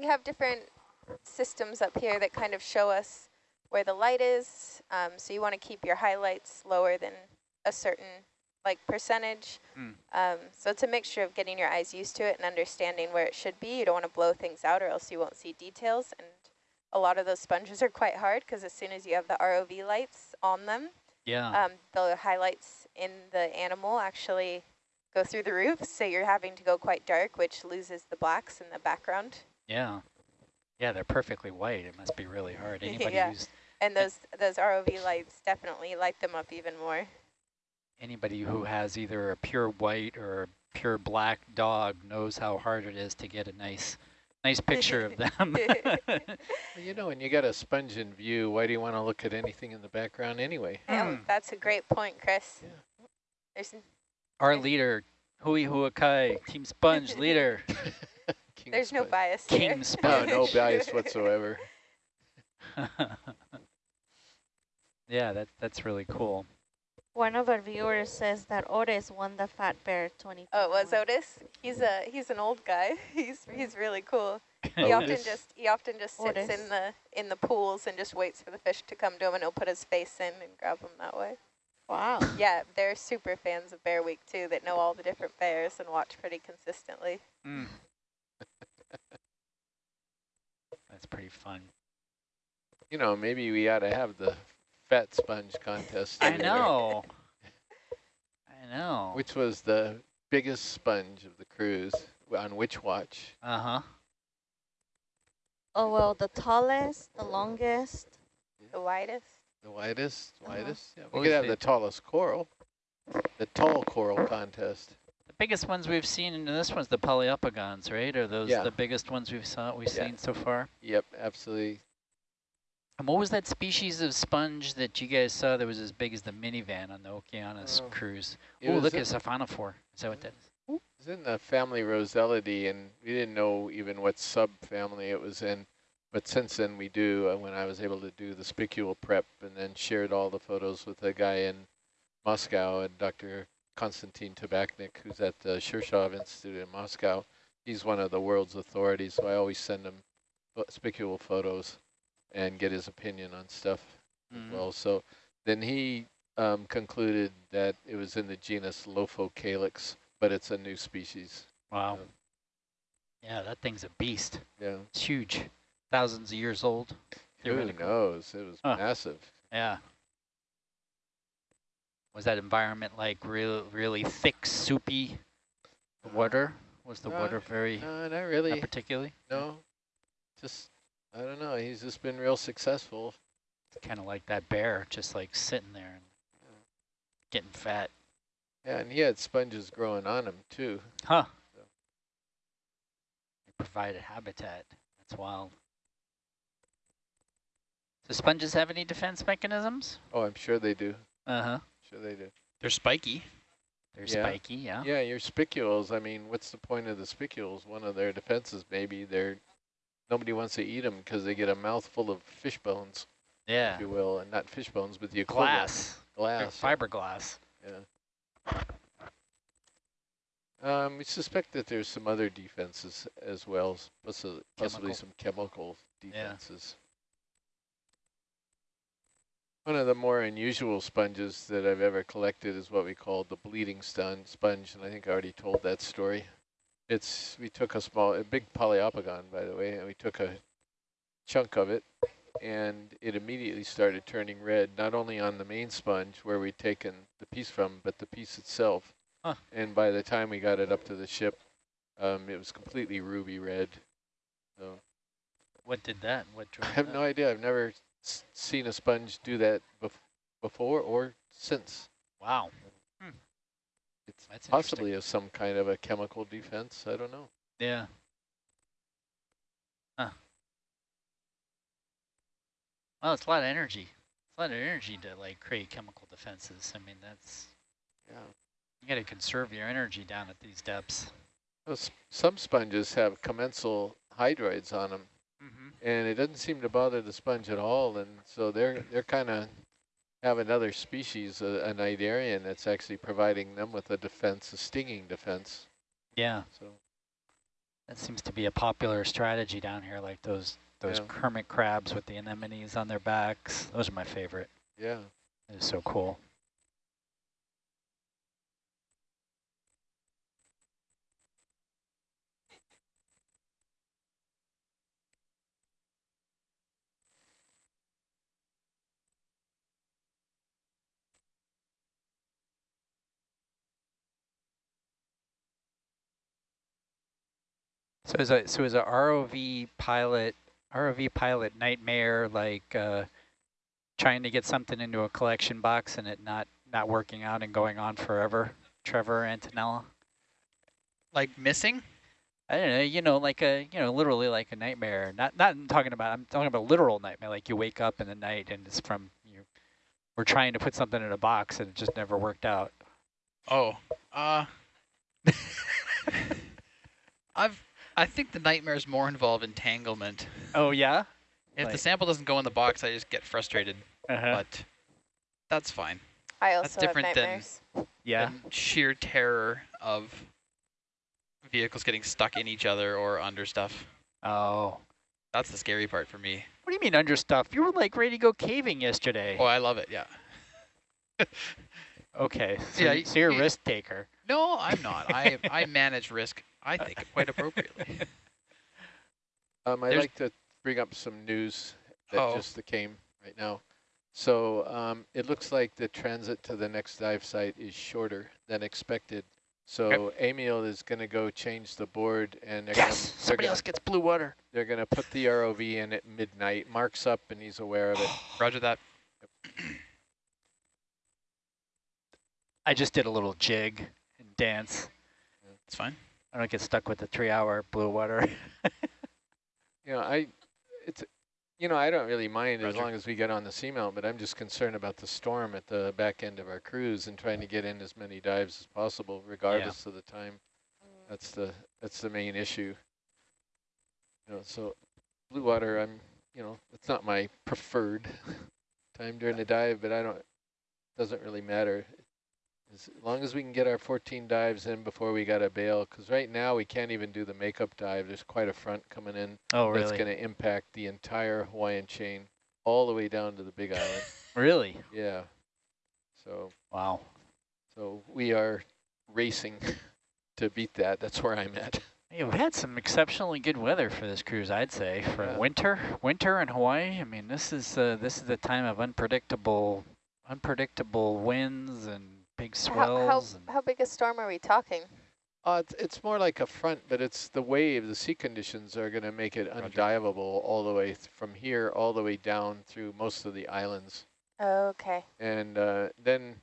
we have different systems up here that kind of show us where the light is. Um, so you want to keep your highlights lower than a certain like percentage. Mm. Um, so it's a mixture of getting your eyes used to it and understanding where it should be. You don't want to blow things out or else you won't see details. And a lot of those sponges are quite hard because as soon as you have the ROV lights on them, Yeah. um, the highlights in the animal actually go through the roof. So you're having to go quite dark, which loses the blacks in the background. Yeah. Yeah, they're perfectly white. It must be really hard. Anybody Yeah. who's And those, those ROV lights definitely light them up even more. anybody who has either a pure white or a pure black dog knows how hard it is to get a nice nice picture of them. Well, you know, when you got a sponge in view, why do you want to look at anything in the background anyway? Oh, Hmm. that's a great point, Chris. Yeah. There's Our leader, Hui Huakai, Team Sponge leader, King there's no bias King here. No, no bias whatsoever. yeah, that that's really cool. One of our viewers says that Otis won the Fat Bear 20. Oh, it was Otis. He's a he's an old guy. He's he's really cool. He often just he often just sits Otis. in the in the pools and just waits for the fish to come to him, and he'll put his face in and grab them that way. Wow. Yeah, they're super fans of Bear Week too. That know all the different bears and watch pretty consistently. Mm. That's pretty fun. You know, maybe we ought to have the fat sponge contest. I know. I know. Which was the biggest sponge of the cruise on which watch? Uh-huh. Oh, well, the tallest, the longest. The widest. The widest, widest. Yeah, What we could have the- the tallest coral. The tall coral contest. Biggest ones we've seen, and this one's the Poliopogons, right? Are those Yeah. the biggest ones we've saw we've Yeah. seen so far? Yep, absolutely. And what was that species of sponge that you guys saw that was as big as the minivan on the Okeanos Oh. cruise? Oh, look it's a Siphonophore. Is that what that is? It was in the family Rosellidae, and we didn't know even what subfamily it was in. But since then we do, uh, when I was able to do the spicule prep and then shared all the photos with a guy in Moscow and Dr. Konstantin Tabachnick, who's at the Shirshov Institute in Moscow. He's one of the world's authorities, so I always send him spicule photos and get his opinion on stuff Mhm. as well. So then he um, concluded that it was in the genus Lophocalyx, but it's a new species. Wow. Um, Yeah, that thing's a beast. Yeah. It's huge. Thousands of years old. Who knows? It was Huh. massive. Yeah. Was that environment like real, really thick, soupy water? Was the Uh, water very, No, not not really. particularly? No. Just, I don't know. He's just been real successful. Kind of like that bear, just like sitting there and getting fat. Yeah, and he had sponges growing on him, too. Huh. They provide a habitat. That's wild. Do sponges have any defense mechanisms? Oh, I'm sure they do. Uh-huh. Sure they do. They're spiky. They're Yeah. spiky, yeah. Yeah, your spicules, I mean, what's the point of the spicules? One of their defenses, maybe, they're, nobody wants to eat them because they get a mouthful of fish bones, Yeah. if you will. And not fish bones, but the equivalent. Glass. They're Glass. Fiberglass. Yeah. Um, we suspect that there's some other defenses as well, possibly Chemical. some chemical defenses. One of the more unusual sponges that I've ever collected is what we call the bleeding stun sponge, and I think I already told that story. It's we took a small, a big Poliopogon, by the way, and we took a chunk of it, and it immediately started turning red, not only on the main sponge where we'd taken the piece from, but the piece itself. Huh. And by the time we got it up to the ship, um, it was completely ruby red. So What did that? What I have that? no idea. I've never seen a sponge do that bef before or since. Wow. Hmm. It's That's possibly of some kind of a chemical defense. I don't know. Yeah. Huh. Well, it's a lot of energy. It's a lot of energy to like create chemical defenses. I mean, that's Yeah. you got to conserve your energy down at these depths. Well, some sponges have commensal hydroids on them. And it doesn't seem to bother the sponge at all. And so they're they're kind of have another species, uh, an cnidarian, that's actually providing them with a defense, a stinging defense. Yeah, So That seems to be a popular strategy down here, like those those Yeah. hermit crabs with the anemones on their backs. Those are my favorite. Yeah. It is so cool. So is a so is a ROV pilot ROV pilot nightmare like uh, trying to get something into a collection box and it not not working out and going on forever? Trevor Antonella. Like missing? I don't know, you know, like a, you know, literally like a nightmare. Not, not I'm talking about, I'm talking about literal nightmare. Like you wake up in the night and it's from you. We're trying to put something in a box and it just never worked out. Oh, uh, I've, I think the nightmare is more involved entanglement. Oh yeah. If the sample doesn't go in the box, I just get frustrated, Uh-huh. but that's fine. I That's also have different than- yeah. than sheer terror of vehicles getting stuck in each other or under stuff. Oh. That's the scary part for me. What do you mean under stuff? You were like ready to go caving yesterday. Oh, I love it, yeah. Okay. So, Yeah, so you're a risk taker. No, I'm not. I I manage risk, I think, quite appropriately. Um, I'd There's- like to bring up some news that Oh. just came right now. So um, it looks like the transit to the next dive site is shorter than expected. So Emil is going to go change the board, and they're Yes. gonna, they're Somebody gonna, else gets blue water. they're going to put the ROV in at midnight. Mark's up, and he's aware of it. Roger that. I just did a little jig and dance. It's fine. I don't get stuck with the three-hour blue water. You know, I, it's, you know, I don't really mind as long as we get on the seamount, but I'm just concerned about the storm at the back end of our cruise and trying to get in as many dives as possible, regardless of the time. That's the that's the main issue. You know, so blue water, I'm, you know, it's not my preferred time during the dive, but I don't, doesn't really matter. As long as we can get our 14 dives in before we got to bail, because right now we can't even do the makeup dive. There's quite a front coming in oh, that's going to impact the entire Hawaiian chain all the way down to the Big Island. Really? yeah. So Wow. so we are racing to beat that. That's where I'm at. You've had some exceptionally good weather for this cruise, I'd say, for Yeah. winter. Winter in Hawaii. I mean, this is uh, this is the time of unpredictable, unpredictable winds and big How, how, and how big a storm are we talking? Uh, it's, it's more like a front, but it's the wave, the sea conditions are going to make it undiveable all the way th from here all the way down through most of the islands. Okay. And uh, then,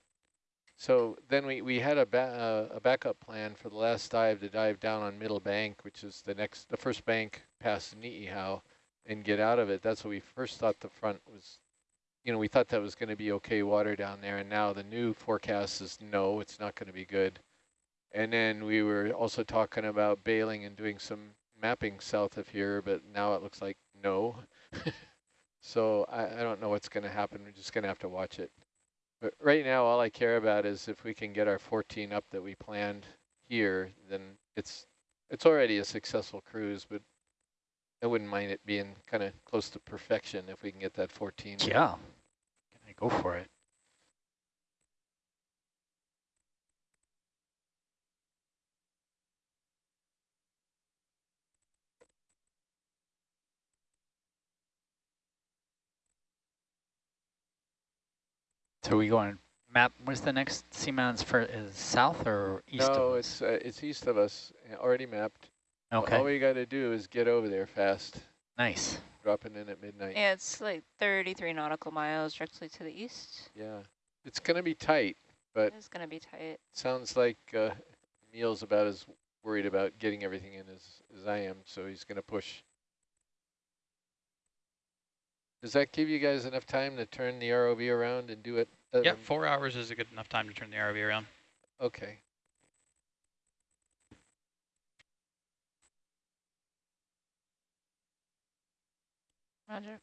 so then we, we had a, ba uh, a backup plan for the last dive to dive down on Middle Bank, which is the next, the first bank past Ni'ihau, and get out of it. That's what we first thought the front was, you know, we thought that was going to be okay water down there, and now the new forecast is no, it's not going to be good. And then we were also talking about bailing and doing some mapping south of here, but now it looks like no. so I, I don't know what's going to happen. We're just going to have to watch it. But right now, all I care about is if we can get our 14 up that we planned here, then it's it's already a successful cruise, but I wouldn't mind it being kind of close to perfection if we can get that 14. yeah, go for it. So we going map? What's the next seamounts for? Is south or east? no, it's uh, it's east of us, already mapped. okay. All we got to do is get over there fast, nice. Dropping in at midnight. Yeah, it's like 33 nautical miles directly to the east. Yeah, it's going to be tight, but It's going to be tight. sounds like uh, Neil's about as worried about getting everything in as, as I am, so he's going to push. Does that give you guys enough time to turn the ROV around and do it? uh, Yeah, four hours is a good enough time to turn the ROV around. Okay. Roger.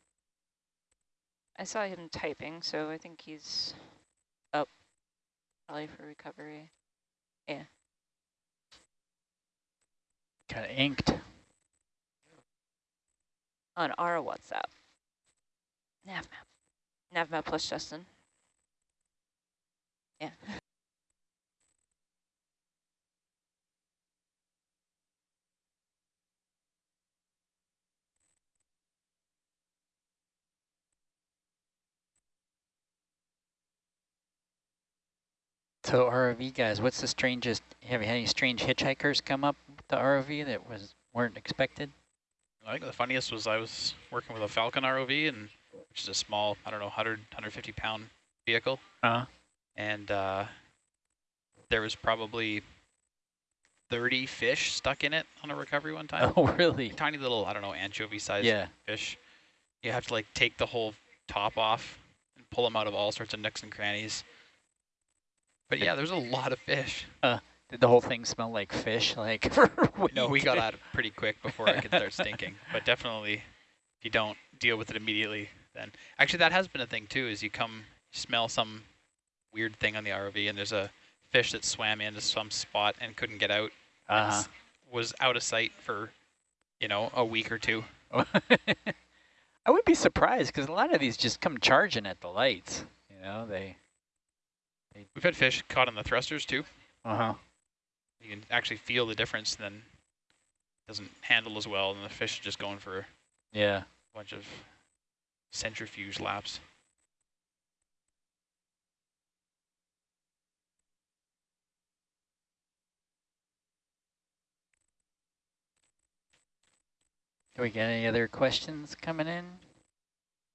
I saw him typing, so I think he's up probably for recovery. Yeah. Kind of inked. On our WhatsApp. Navmap. Navmap plus Justin. Yeah. So ROV guys, what's the strangest, have you had any strange hitchhikers come up with the ROV that was weren't expected? I think the funniest was I was working with a Falcon ROV, and which is a small, I don't know, 100, 150 pound vehicle. Uh, And uh, there was probably 30 fish stuck in it on a recovery one time. oh, really? Tiny little, I don't know, anchovy sized Yeah. fish. You have to like take the whole top off and pull them out of all sorts of nooks and crannies. But yeah, there's a lot of fish. Uh, Did the whole thing smell like fish? Like No, we got out pretty quick before it could start stinking. But definitely, if you don't deal with it immediately, then actually that has been a thing too. Is you come smell some weird thing on the ROV, and there's a fish that swam into some spot and couldn't get out. Uh s- Was out of sight for, you know, a week or two. I would be surprised because a lot of these just come charging at the lights. You know, they. We've had fish caught on the thrusters too. Uh huh. You can actually feel the difference. Then it doesn't handle as well, and the fish are just going for a Yeah. bunch of centrifuge laps. Do we get any other questions coming in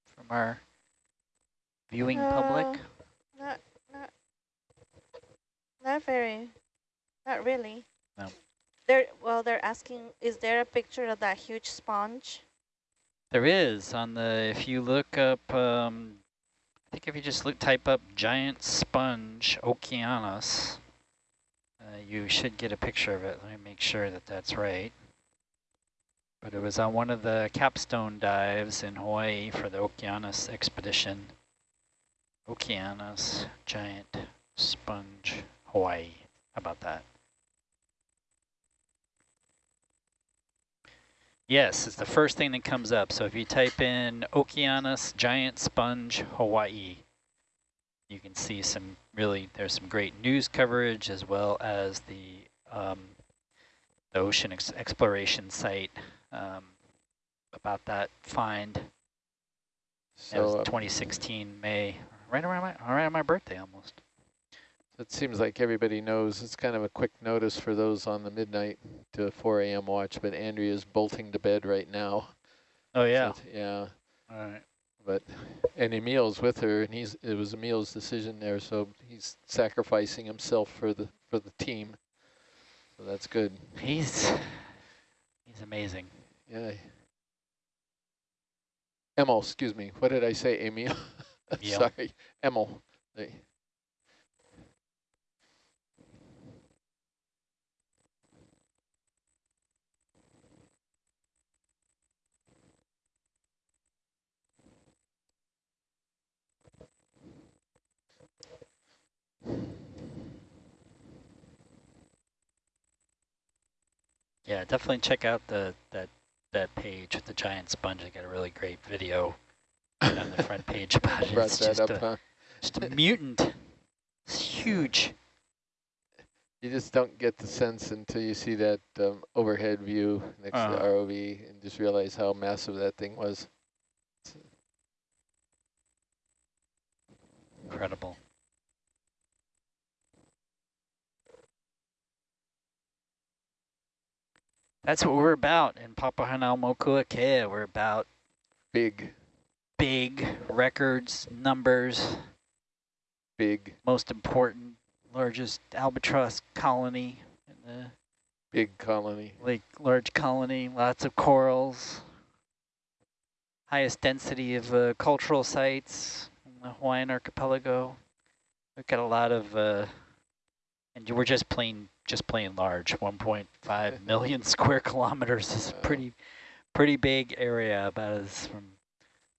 from our viewing public? Uh, Not, not, not very, not really. No. They're, well, they're asking, is there a picture of that huge sponge? There is on the, if you look up, um, I think if you just look, type up giant sponge Okeanos, uh, you should get a picture of it. Let me make sure that that's right. But it was on one of the capstone dives in Hawaii for the Okeanos expedition. Okeanos giant sponge Hawaii. How about that? Yes, it's the first thing that comes up. So if you type in Okeanos Giant Sponge Hawaii, you can see some really, there's some great news coverage as well as the, um, the ocean ex exploration site um, about that find. That was So uh, 2016 May, right around my, right around my birthday almost. It seems like everybody knows it's kind of a quick notice for those on the midnight to 4 a.m. watch, but Andrea's bolting to bed right now. Oh yeah. it's- yeah. All right. But and Emil's with her, and he's it was Emil's decision there, so he's sacrificing himself for the for the team. So that's good. He's he's amazing. Yeah. Emil, excuse me. What did I say, Emil? Emil. Sorry, Emil. Yeah, definitely check out the that that page with the giant sponge. I got a really great video on the front page about it. Brought It's that just up, a, huh? just a mutant. It's huge. You just don't get the sense until you see that um, overhead view next to the Uh-huh. ROV and just realize how massive that thing was. Incredible. That's what we're about in Papahanaumokuakea. We're about Big, big records, numbers, big, most important, largest albatross colony in the big colony. lake, large colony, lots of corals, highest density of uh, cultural sites in the Hawaiian archipelago. We've got a lot of, uh, and we're just plain, just plain large. 1.5 million square kilometers is a pretty, pretty big area. About as from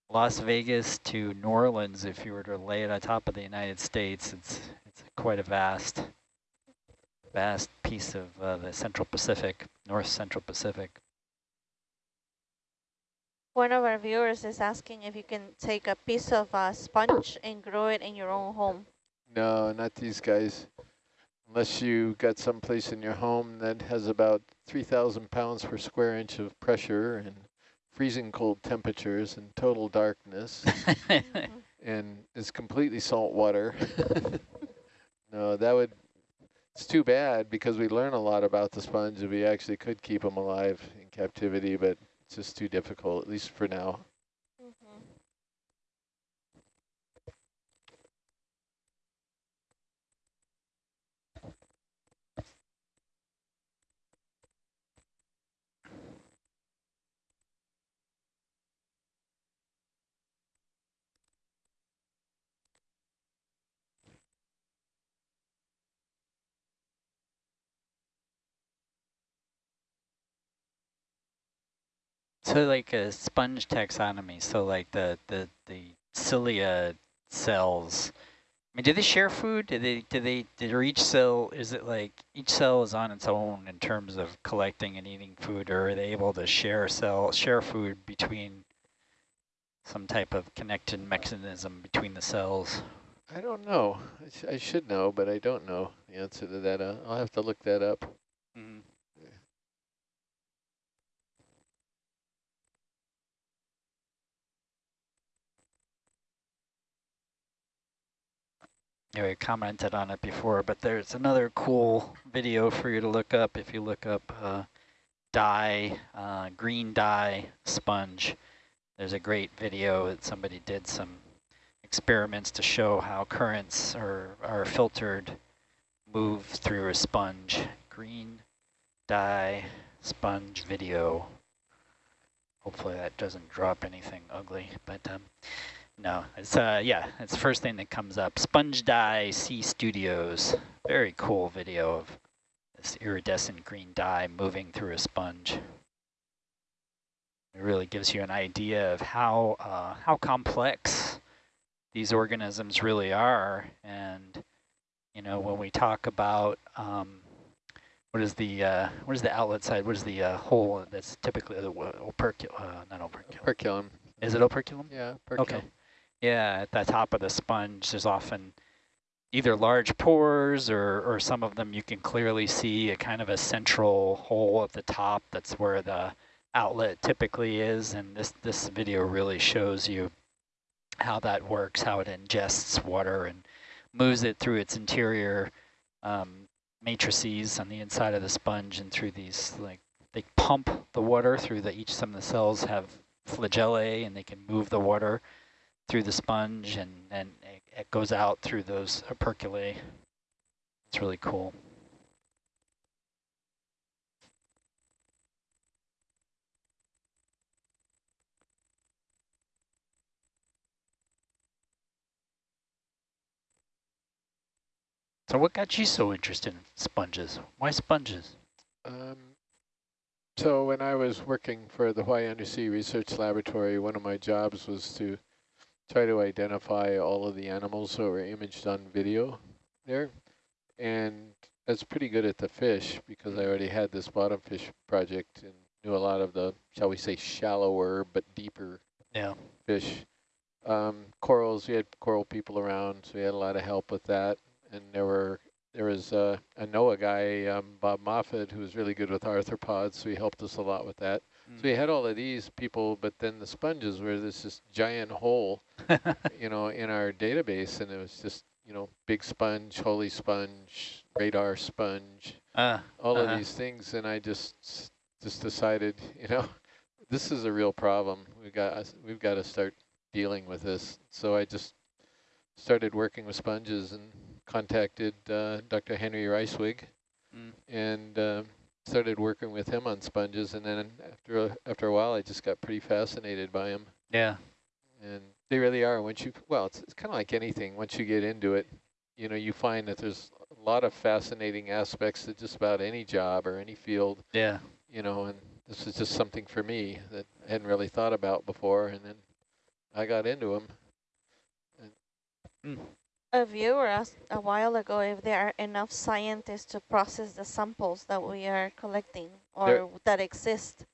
Las Vegas to New Orleans, if you were to lay it on top of the United States, it's it's quite a vast vast piece of uh, the Central Pacific, North Central Pacific. One of our viewers is asking if you can take a piece of uh, sponge and grow it in your own home. No, not these guys. Unless you got some place in your home that has about 3,000 pounds per square inch of pressure and freezing cold temperatures and total darkness and is completely salt water. no, that would, it's too bad because we learn a lot about the sponge if we actually could keep them alive in captivity, but it's just too difficult, at least for now. So like a sponge taxonomy, so like the, the, the cilia cells, I mean, do they share food? Do they, do they, do each cell, is it like each cell is on its own in terms of collecting and eating food, or are they able to share cell, share food between some type of connected mechanism between the cells? I don't know. I, sh I should know, but I don't know the answer to that. Uh, I'll have to look that up. Mm -hmm. Yeah, we commented on it before, but there's another cool video for you to look up if you look up uh, dye, uh, green dye sponge. There's a great video that somebody did some experiments to show how currents are, are filtered, move through a sponge. Green dye sponge video. Hopefully that doesn't drop anything ugly, but um, no, it's uh yeah, it's the first thing that comes up. Sponge dye Sea Studios. Very cool video of this iridescent green dye moving through a sponge. It really gives you an idea of how uh, how complex these organisms really are. And you know, when we talk about um, what is the uh, what is the outlet side? What is the uh, hole that's typically the operculum? Uh, not operculum. Operculum. Is it operculum? Yeah, operculum. Okay. Yeah, at the top of the sponge, there's often either large pores or, or some of them you can clearly see a kind of a central hole at the top. That's where the outlet typically is. And this, this video really shows you how that works, how it ingests water and moves it through its interior um, matrices on the inside of the sponge and through these, like, they pump the water through the, each, some of the cells have flagellae and they can move the water through the sponge and, and it, goes out through those operculae. It's really cool. So what got you so interested in sponges? Why sponges? Um, so when I was working for the Hawaii Undersea Research Laboratory, one of my jobs was to try to identify all of the animals that were imaged on video there. And that's pretty good at the fish because I already had this bottom fish project and knew a lot of the, shall we say, shallower but deeper yeah. fish. Um, corals, we had coral people around, so we had a lot of help with that. And there were there was uh, a NOAA guy, um, Bob Moffitt, who was really good with arthropods, so he helped us a lot with that. So we had all of these people, but then the sponges were this this giant hole, you know, in our database, and it was just you know big sponge, holy sponge, radar sponge, uh, all uh of these things, and I just just decided, you know, this is a real problem. We got we've got to start dealing with this. So I just started working with sponges and contacted uh, Dr. Henry Reiswig, mm. and. Started working with him on sponges, and then after a, after a while, I just got pretty fascinated by him. Yeah. And they really are. Once you, well, it's, it's kind of like anything. Once you get into it, you know, you find that there's a lot of fascinating aspects to just about any job or any field. Yeah. You know, and this is just something for me that I hadn't really thought about before, and then I got into them. Mm. A viewer asked a while ago if there are enough scientists to process the samples that we are collecting or There- that exist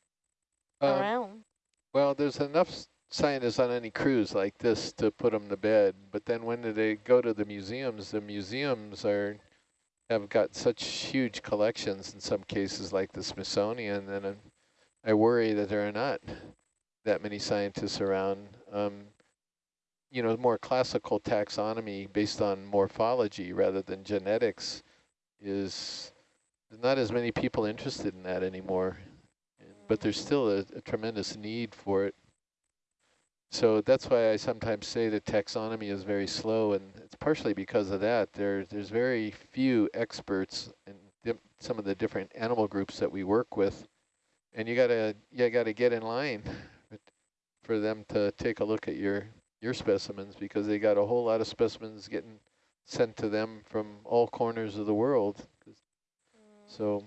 Um, around. Well, there's enough scientists on any cruise like this to put them to bed, but then when do they go to the museums, the museums are have got such huge collections in some cases like the Smithsonian, and I worry that there are not that many scientists around. Um, you know, more classical taxonomy based on morphology rather than genetics is not as many people interested in that anymore, but there's still a, a tremendous need for it. So that's why I sometimes say that taxonomy is very slow, and it's partially because of that. There, there's very few experts in some of the different animal groups that we work with, and you gotta, you gotta get in line for them to take a look at your your specimens because they got a whole lot of specimens getting sent to them from all corners of the world. So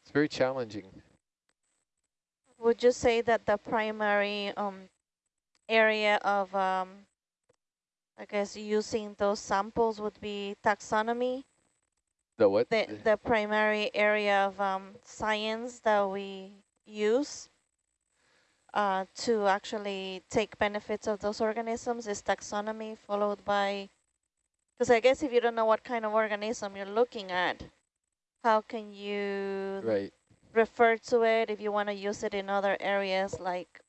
it's very challenging. Would you say that the primary um, area of, um, I guess, using those samples would be taxonomy? The what? The, the primary area of um, science that we use uh, to actually take benefits of those organisms is taxonomy followed by, because I guess if you don't know what kind of organism you're looking at, how can you right. refer to it if you want to use it in other areas like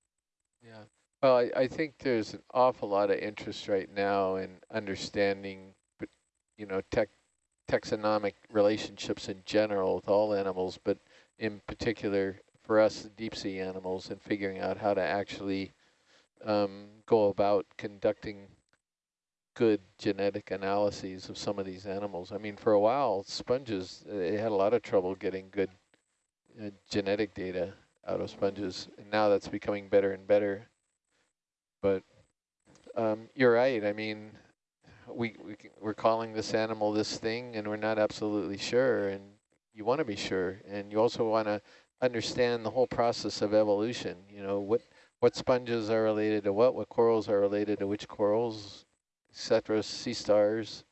Yeah. Well, I, I think there's an awful lot of interest right now in understanding, you know, tech, taxonomic relationships in general with all animals, but in particular for us, the deep sea animals, and figuring out how to actually um, go about conducting good genetic analyses of some of these animals. I mean, for a while, sponges, uh, they had a lot of trouble getting good uh, genetic data out of sponges, and now that's becoming better and better. But um, you're right. I mean, we, we we're calling this animal this thing, and we're not absolutely sure. And you want to be sure, and you also want to understand the whole process of evolution. You know, what what sponges are related to what, what corals are related to which corals, etc. Sea stars,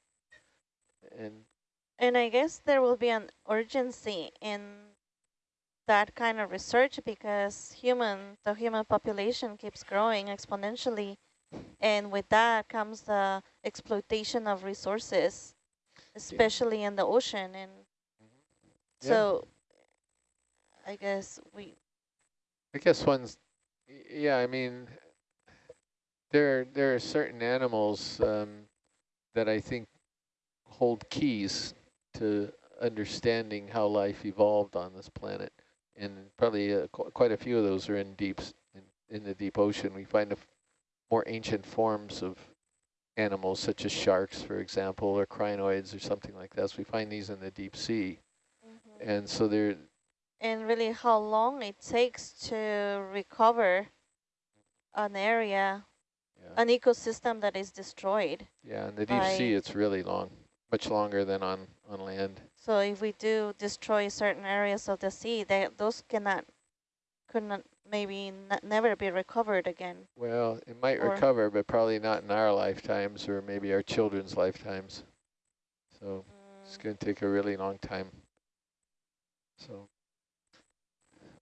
and And I guess there will be an urgency in that kind of research because human, the human population keeps growing exponentially. And with that comes the exploitation of resources, especially in the ocean. And mm-hmm. Yeah. so I guess we, I guess one's, yeah, I mean, there, there are certain animals um, that I think hold keys to understanding how life evolved on this planet. And probably uh, qu quite a few of those are in deeps, in, in the deep ocean. We find a f more ancient forms of animals such as sharks, for example, or crinoids or something like that. So we find these in the deep sea. And so they're, and really how long it takes to recover an area, yeah. an ecosystem that is destroyed. Yeah, in the deep sea, it's really long, much longer than on, on land. So if we do destroy certain areas of the sea, they, those cannot, could not, maybe n never be recovered again. Well, it might Or- recover, but probably not in our lifetimes or maybe our children's lifetimes. So it's Mm, going to take a really long time. So,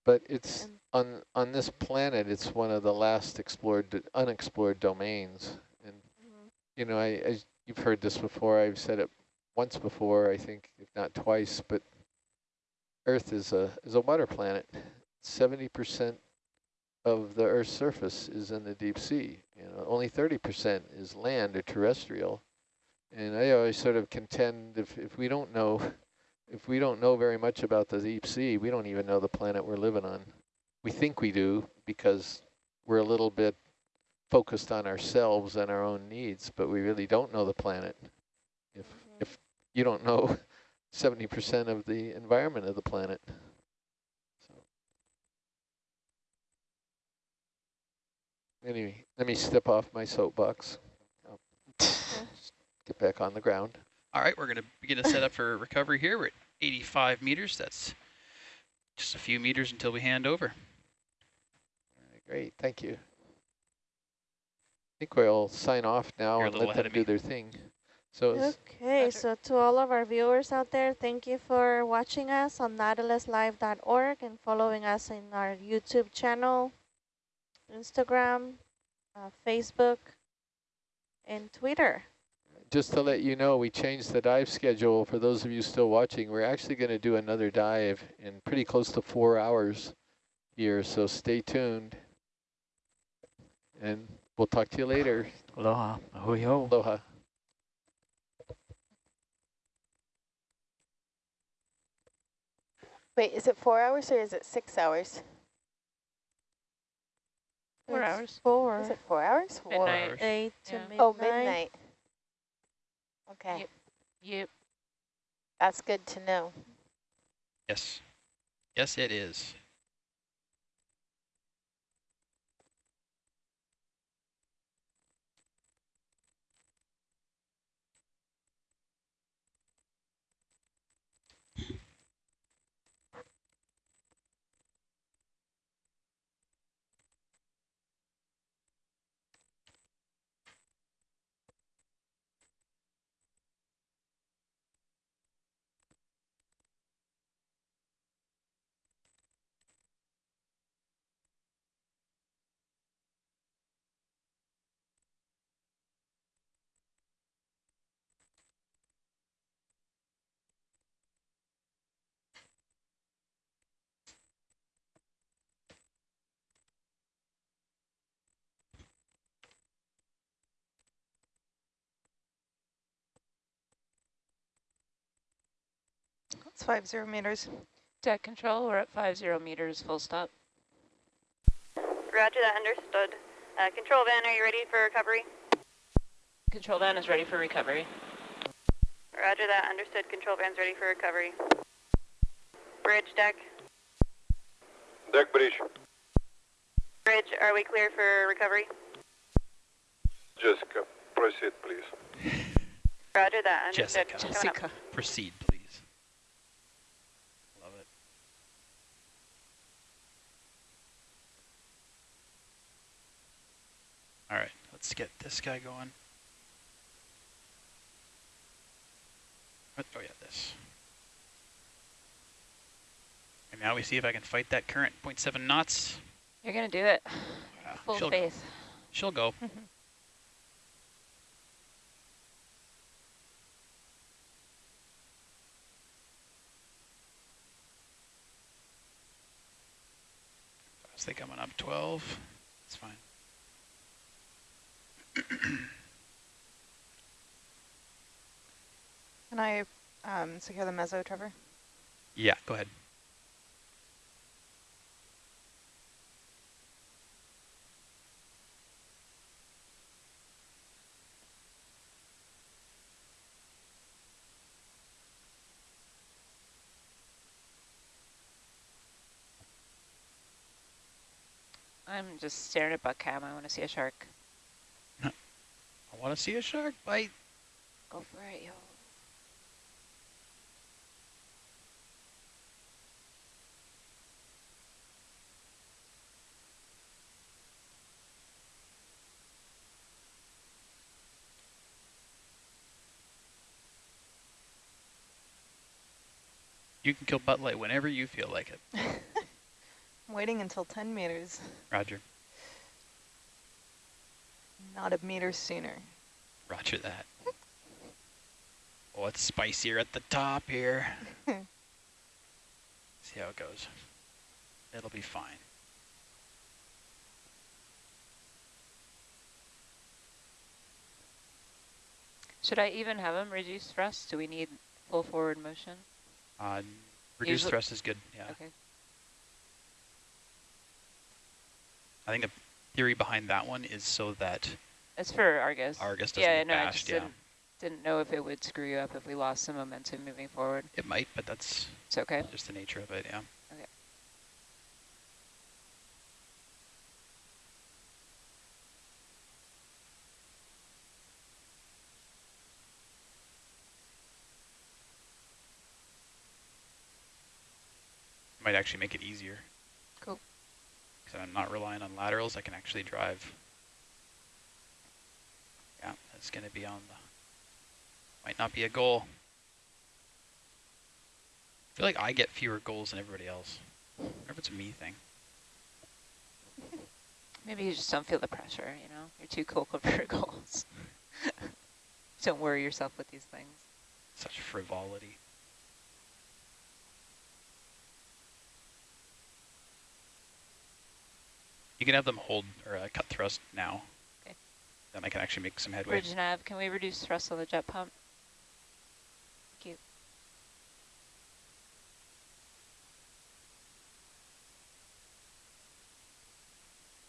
but it's And- on on this planet. It's one of the last explored, unexplored domains. And mhm. you know, I, I you've heard this before. I've said it once before, I think, if not twice. But Earth is a is a water planet. Seventy percent of the Earth's surface is in the deep sea. You know, only thirty percent is land or terrestrial. And I always sort of contend if if we don't know, if we don't know very much about the deep sea, we don't even know the planet we're living on. We think we do because we're a little bit focused on ourselves and our own needs, but we really don't know the planet. If Mhm. if you don't know 70% of the environment of the planet. So anyway, let me step off my soapbox. Get back on the ground. All right, we're going to begin to set up for recovery here. We're at 85 meters. That's just a few meters until we hand over. Great, thank you. I think we'll sign off now You're and let them do me. their thing. So Okay, Roger. so to all of our viewers out there, thank you for watching us on nautiluslive.org and following us in our YouTube channel. Instagram, uh, Facebook, and Twitter. Just to let you know, we changed the dive schedule. For those of you still watching, we're actually going to do another dive in pretty close to four hours here, so stay tuned. And we'll talk to you later. Aloha. Ahui ho. Aloha. Wait, is it four hours or is it six hours? Four It's hours. Four. Is it four hours? Four. Midnight. Eight to Yeah. midnight. Oh, midnight. Okay, Yep. Yep. that's good to know. Yes. Yes, it is. It's five zero meters. Deck control, we're at five zero meters, full stop. Roger that, understood. Uh, control van, are you ready for recovery? Control van is ready for recovery. Roger that, understood. Control van's ready for recovery. Bridge deck. Deck bridge. Bridge, are we clear for recovery? Jessica, proceed, please. Roger that, understood. Jessica. Jessica. Proceed, please. Love it. All right, let's get this guy going. What- Oh yeah, this. And now we see if I can fight that current 0.7 knots. You're gonna do it. Yeah, Full she'll, faith. she'll go. I was thinking coming up 12. It's fine. Can I um, secure the mezzo, Trevor? Yeah, go ahead. I'm just staring at buck cam. I want to see a shark. I want to see a shark bite. Go for it, yo. You can kill butt light whenever you feel like it. I'm waiting until 10 meters, Roger. Not a meter sooner. Roger that. Oh, it's spicier at the top here. See how it goes. It'll be fine. Should I even have him reduce thrust? Do we need full forward motion? Uh, reduced Usually- thrust is good, yeah. Okay. I think the theory behind that one is so that It's for Argus. Argus doesn't yeah, get no, I bashed, just yeah. didn't, didn't know if it would screw you up if we lost some momentum moving forward. it might, but that's It's okay. just the nature of it, yeah. Okay. Might actually make it easier. Because I'm not relying on laterals, I can actually drive. Yeah, that's going to be on the, might not be a goal. I feel like I get fewer goals than everybody else. I wonder if it's a me thing. Maybe you just don't feel the pressure, you know? You're too cool for your goals. don't worry yourself with these things. Such frivolity. You can have them hold or uh, cut thrust now. Okay. Then I can actually make some headway. Bridge nav, can we reduce thrust on the jet pump? Thank you.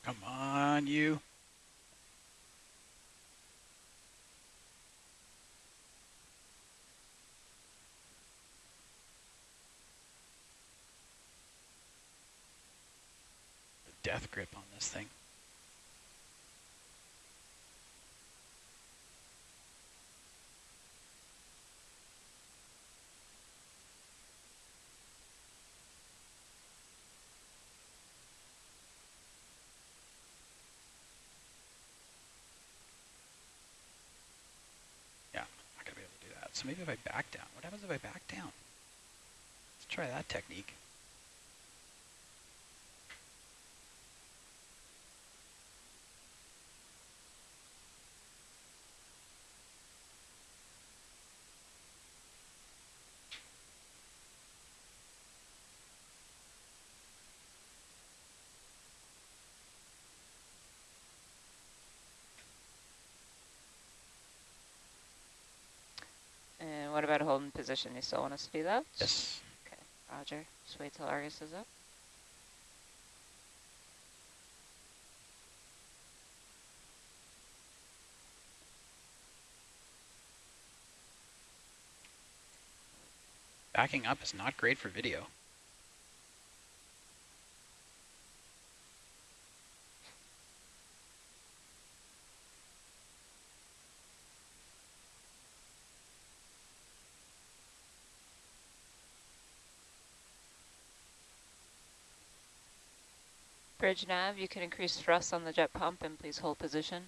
Come on, you. Death grip on this thing. Yeah, not gonna be able to do that. So maybe if I back down, what happens if I back down? Let's try that technique. And what about holding position? You still want us to do that? Yes. Okay, roger. Just wait till Argus is up. Backing up is not great for video. Bridge nav, you can increase thrust on the jet pump and please hold position.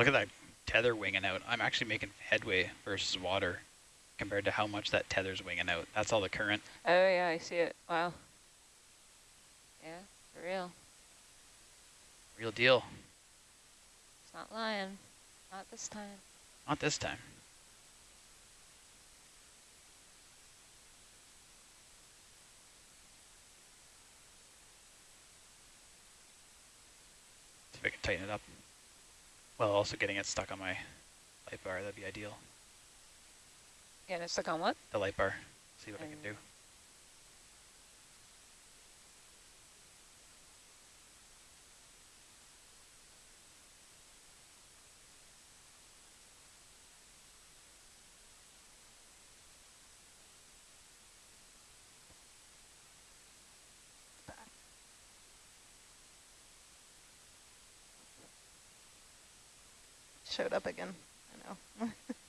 Look at that tether winging out. I'm actually making headway versus water compared to how much that tether's winging out. That's all the current. Oh yeah, I see it. Wow. Yeah, for real. Real deal. It's not lying. Not this time. Not this time. See if I can tighten it up. Well, also getting it stuck on my light bar, that'd be ideal. Yeah, and it's stuck on what? The light bar, see what I can mm. do. Showed up again. I know.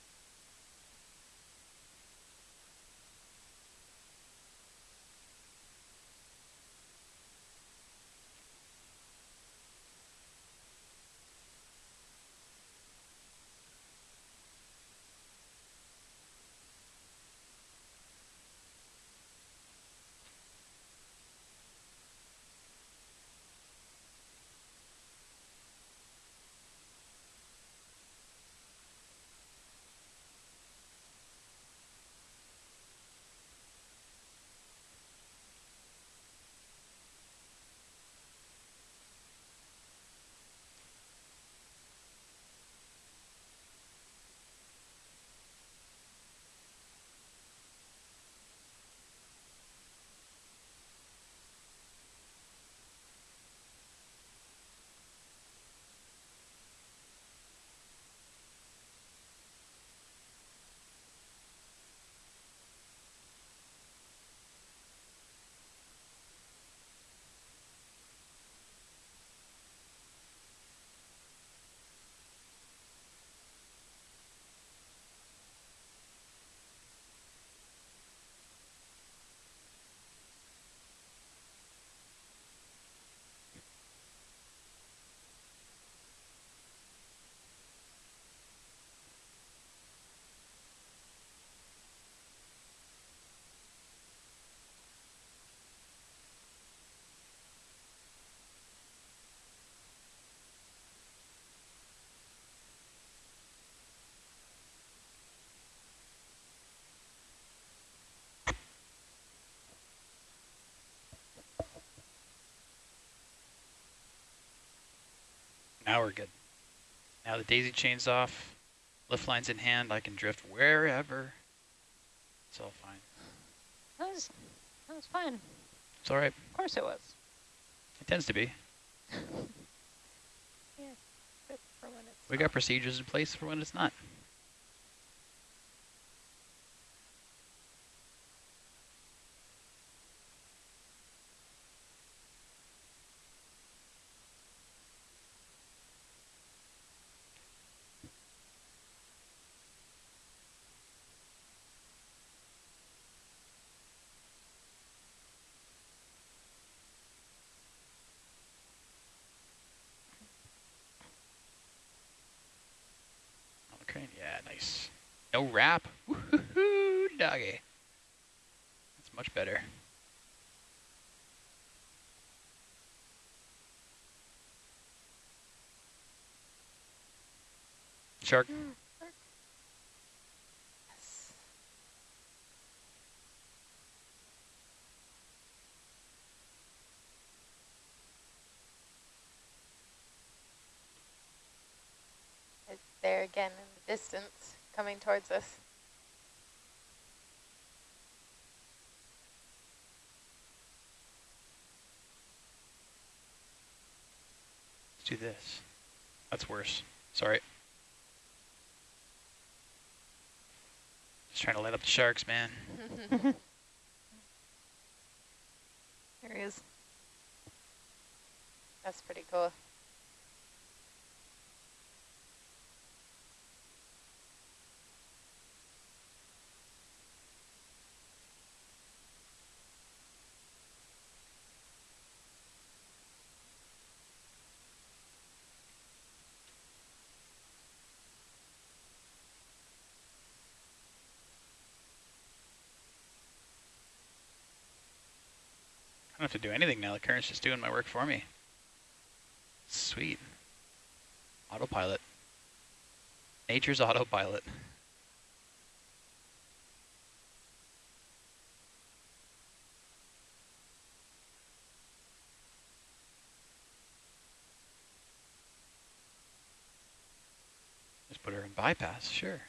Now we're good. Now the daisy chain's off, lift lines in hand, I can drift wherever. It's all fine. That was, that was fun. It's all right. Of course it was. It tends to be. Yeah, good for when it's We got procedures in place for when it's not. Okay, yeah, nice. Wrap. Woohoo, doggy. That's much better. Mm, shark. Yes. It's there again in the distance, coming towards us. Let's do this. That's worse. Sorry. Just trying to light up the sharks, man. There he is. That's pretty cool. I don't have to do anything now. The current's just doing my work for me. Sweet. Autopilot. Nature's autopilot. Just put her in bypass, sure.